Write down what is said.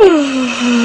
Hmm.